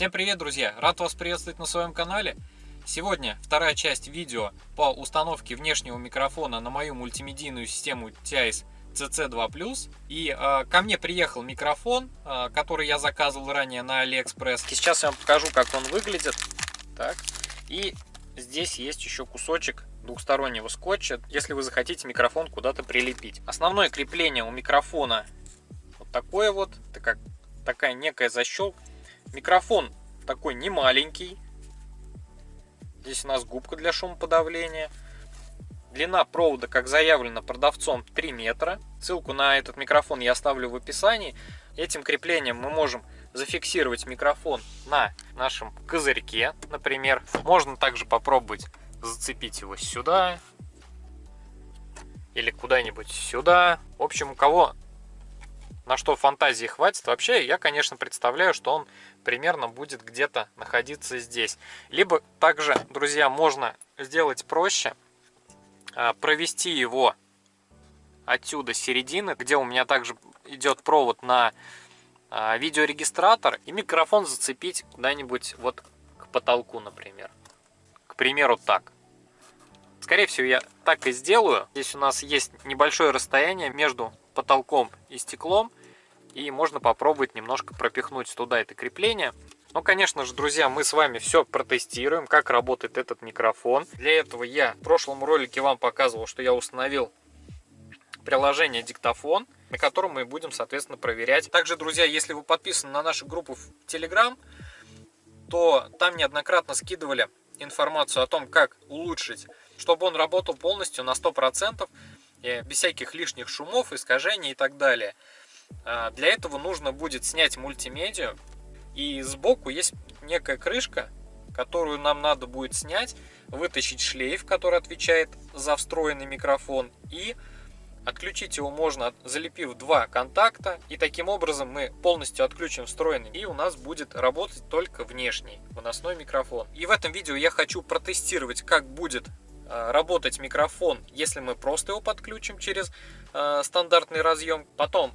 Всем привет, друзья! Рад вас приветствовать на своем канале. Сегодня вторая часть видео по установке внешнего микрофона на мою мультимедийную систему TIS CC2+. И э, ко мне приехал микрофон, э, который я заказывал ранее на AliExpress. И сейчас я вам покажу, как он выглядит. Так. И здесь есть еще кусочек двухстороннего скотча, если вы захотите микрофон куда-то прилепить. Основное крепление у микрофона вот такое вот, это как такая некая защелка. Микрофон такой не маленький. Здесь у нас губка для шумоподавления. Длина провода, как заявлено продавцом, 3 метра. Ссылку на этот микрофон я оставлю в описании. Этим креплением мы можем зафиксировать микрофон на нашем козырьке, например. Можно также попробовать зацепить его сюда или куда-нибудь сюда. В общем, у кого на что фантазии хватит. Вообще, я, конечно, представляю, что он примерно будет где-то находиться здесь. Либо также, друзья, можно сделать проще, а, провести его отсюда середины, где у меня также идет провод на а, видеорегистратор, и микрофон зацепить куда-нибудь вот к потолку, например. К примеру, так. Скорее всего, я так и сделаю. Здесь у нас есть небольшое расстояние между потолком и стеклом. И можно попробовать немножко пропихнуть туда это крепление. Ну, конечно же, друзья, мы с вами все протестируем, как работает этот микрофон. Для этого я в прошлом ролике вам показывал, что я установил приложение диктофон, на котором мы будем, соответственно, проверять. Также, друзья, если вы подписаны на нашу группу в Telegram, то там неоднократно скидывали информацию о том, как улучшить, чтобы он работал полностью на 100%, без всяких лишних шумов, искажений и так далее. А, для этого нужно будет снять мультимедиа. И сбоку есть некая крышка, которую нам надо будет снять, вытащить шлейф, который отвечает за встроенный микрофон. И отключить его можно, залепив два контакта. И таким образом мы полностью отключим встроенный. И у нас будет работать только внешний выносной микрофон. И в этом видео я хочу протестировать, как будет а, работать микрофон, если мы просто его подключим через э, стандартный разъем. Потом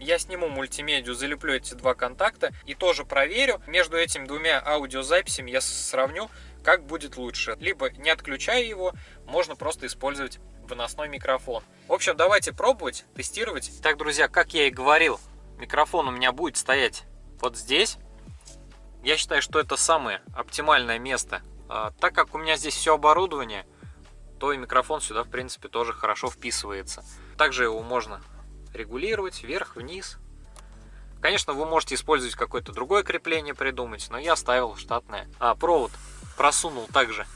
я сниму мультимедию, залеплю эти два контакта и тоже проверю. Между этими двумя аудиозаписями я сравню, как будет лучше. Либо не отключая его, можно просто использовать выносной микрофон. В общем, давайте пробовать, тестировать. Так, друзья, как я и говорил, микрофон у меня будет стоять вот здесь. Я считаю, что это самое оптимальное место. А, так как у меня здесь все оборудование, то и микрофон сюда, в принципе, тоже хорошо вписывается. Также его можно регулировать вверх, вниз. Конечно, вы можете использовать какое-то другое крепление придумать, но я оставил штатное. А провод просунул также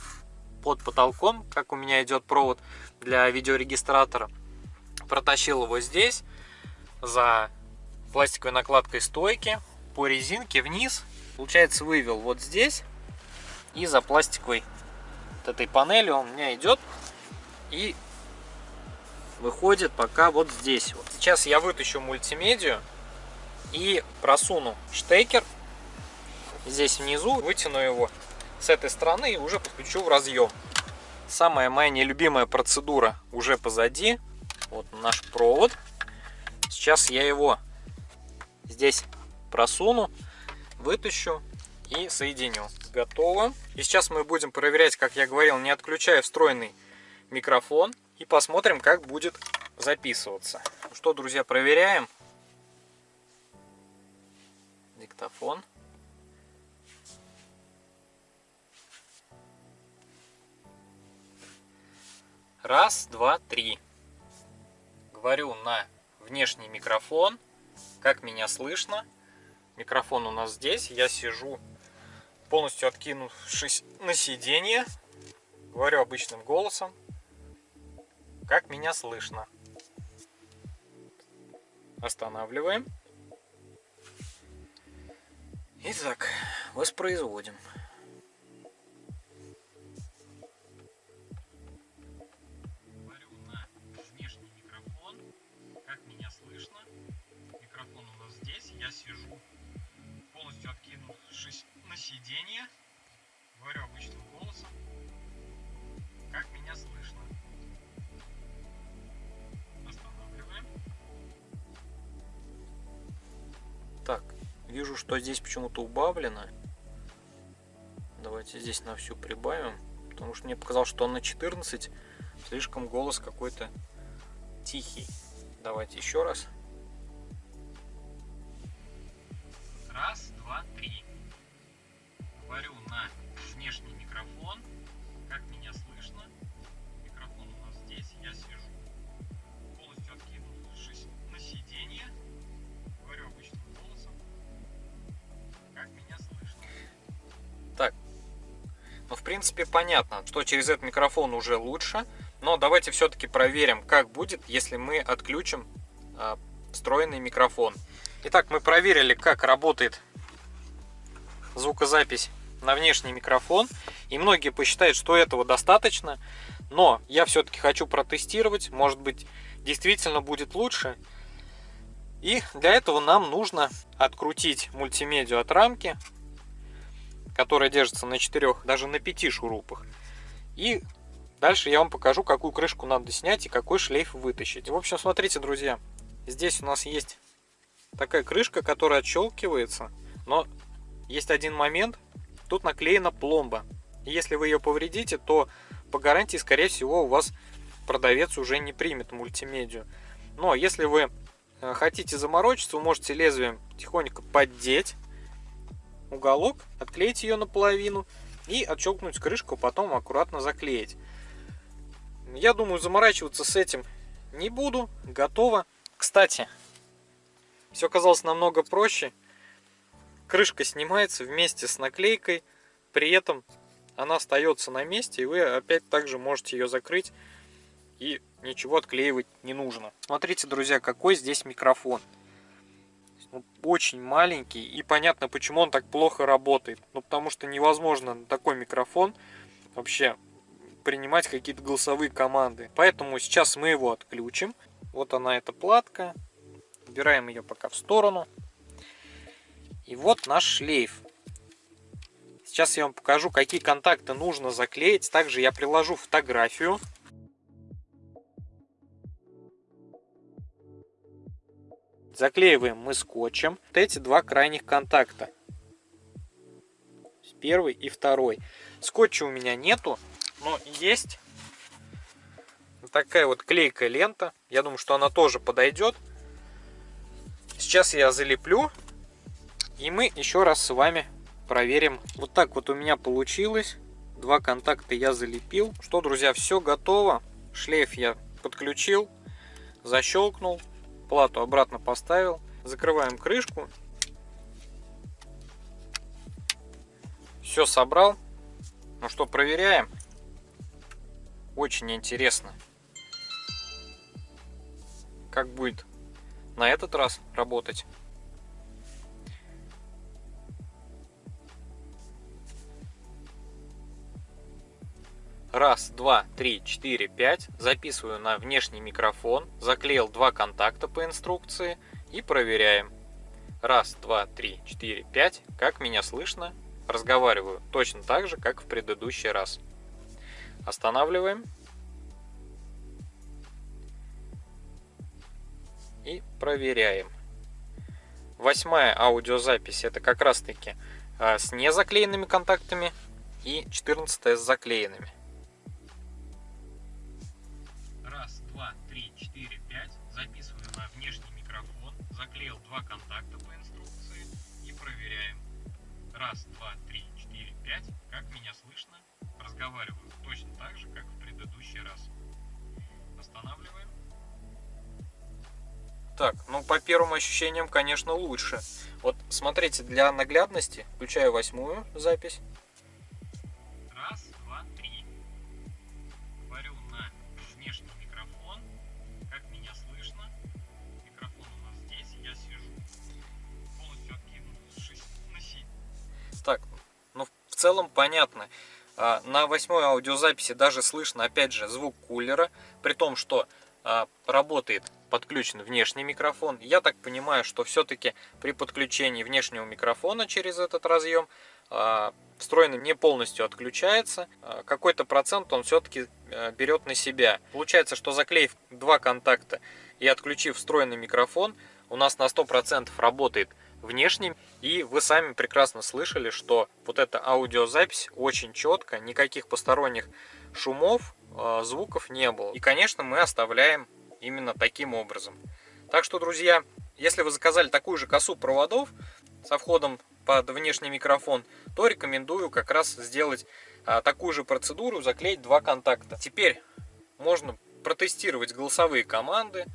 под потолком, как у меня идет провод для видеорегистратора. Протащил его здесь за пластиковой накладкой стойки по резинке вниз. Получается, вывел вот здесь и за пластиковой вот этой панелью он у меня идет и выходит пока вот здесь. Вот. Сейчас я вытащу мультимедию и просуну штекер здесь внизу, вытяну его с этой стороны и уже подключу в разъем. Самая моя нелюбимая процедура уже позади. Вот наш провод. Сейчас я его здесь просуну, вытащу и соединю. Готово. И сейчас мы будем проверять, как я говорил, не отключая встроенный микрофон и посмотрим, как будет записываться. Ну что, друзья, проверяем. Диктофон. Раз, два, три. Говорю на внешний микрофон. Как меня слышно? Микрофон у нас здесь. Я сижу полностью откинувшись на сиденье. Говорю обычным голосом как меня слышно. Останавливаем. Итак, воспроизводим. Как меня слышно? Микрофон у нас здесь. Я сижу полностью откинувшись на сиденье. Говорю обычным голосом. Как меня слышно? Вижу, что здесь почему-то убавлено. Давайте здесь на всю прибавим, потому что мне показалось, что на 14. Слишком голос какой-то тихий. Давайте еще раз. Раз, два, три. Принципе, понятно, что через этот микрофон уже лучше. Но давайте все-таки проверим, как будет, если мы отключим э, встроенный микрофон. Итак, мы проверили, как работает звукозапись на внешний микрофон. И многие посчитают, что этого достаточно. Но я все-таки хочу протестировать. Может быть, действительно будет лучше. И для этого нам нужно открутить мультимедиа от рамки, которая держится на 4, даже на 5 шурупах. И Дальше я вам покажу, какую крышку надо снять и какой шлейф вытащить. В общем, смотрите, друзья, здесь у нас есть такая крышка, которая отщелкивается, но есть один момент, тут наклеена пломба. И если вы ее повредите, то по гарантии, скорее всего, у вас продавец уже не примет мультимедию. Но если вы э, хотите заморочиться, вы можете лезвием тихонько поддеть уголок, отклеить ее наполовину и отщелкнуть крышку, потом аккуратно заклеить. Я думаю, заморачиваться с этим не буду. Готово. Кстати, все казалось намного проще. Крышка снимается вместе с наклейкой. При этом она остается на месте, и вы опять также можете ее закрыть. И ничего отклеивать не нужно. Смотрите, друзья, какой здесь микрофон. Очень маленький. И понятно, почему он так плохо работает. Ну, потому что невозможно такой микрофон вообще принимать какие-то голосовые команды. Поэтому сейчас мы его отключим. Вот она эта платка. Убираем ее пока в сторону. И вот наш шлейф. Сейчас я вам покажу, какие контакты нужно заклеить. Также я приложу фотографию. Заклеиваем мы скотчем вот эти два крайних контакта. Первый и второй. Скотча у меня нету, но есть такая вот клейкая лента. Я думаю, что она тоже подойдет. Сейчас я залеплю. И мы еще раз с вами проверим. Вот так вот у меня получилось. Два контакта я залепил. Что, друзья, все готово. Шлейф я подключил, защелкнул, плату обратно поставил. Закрываем крышку. Все собрал. Ну что, проверяем. Очень интересно, как будет на этот раз работать. Раз, два, три, четыре, пять. Записываю на внешний микрофон. Заклеил два контакта по инструкции. И проверяем. Раз, два, три, четыре, пять. Как меня слышно? Разговариваю точно так же, как в предыдущий раз. Останавливаем. И проверяем. Восьмая аудиозапись это как раз таки а, с незаклеенными контактами и 14 с заклеенными. Два контакта по инструкции и проверяем. Раз, два, три, четыре, пять. Как меня слышно? Разговариваю точно так же, как в предыдущий раз. Останавливаем. Так, ну по первым ощущениям, конечно, лучше. Вот смотрите, для наглядности включаю восьмую запись. В целом понятно. А, на восьмой аудиозаписи даже слышно, опять же, звук кулера, при том, что а, работает подключен внешний микрофон. Я так понимаю, что все-таки при подключении внешнего микрофона через этот разъем а, встроенный не полностью отключается. Какой-то процент он все-таки берет на себя. Получается, что заклеив два контакта и отключив встроенный микрофон, у нас на 100% работает внешним. И вы сами прекрасно слышали, что вот эта аудиозапись очень четко, никаких посторонних шумов, а, звуков не было. И, конечно, мы оставляем именно таким образом. Так что, друзья, если вы заказали такую же косу проводов со входом под внешний микрофон, то рекомендую как раз сделать а, такую же процедуру, заклеить два контакта. Теперь можно протестировать голосовые команды,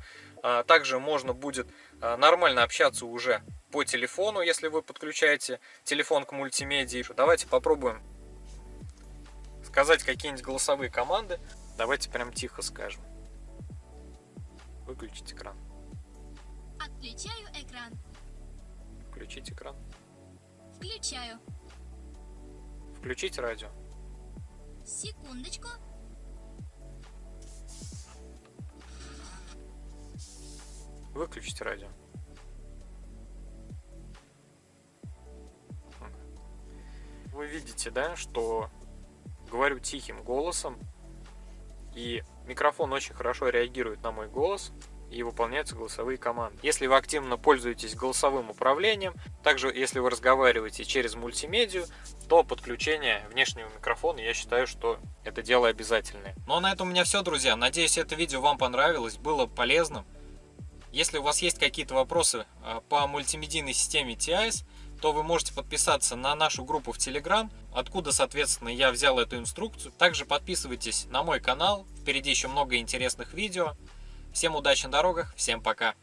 а, также можно будет нормально общаться уже по телефону, если вы подключаете телефон к мультимедии. Давайте попробуем сказать какие-нибудь голосовые команды. Давайте прям тихо скажем. Выключить экран. Отключаю экран. Включить экран. Включаю. Включить радио. Секундочку. Выключить радио. Вы видите, да, что говорю тихим голосом, и микрофон очень хорошо реагирует на мой голос и выполняются голосовые команды. Если вы активно пользуетесь голосовым управлением, также если вы разговариваете через мультимедию, то подключение внешнего микрофона, я считаю, что это дело обязательное. Ну а на этом у меня все, друзья. Надеюсь, это видео вам понравилось, было полезным. Если у вас есть какие-то вопросы а, по мультимедийной системе TIS, то вы можете подписаться на нашу группу в Telegram, откуда, соответственно, я взял эту инструкцию. Также подписывайтесь на мой канал, впереди еще много интересных видео. Всем удачи на дорогах, всем пока!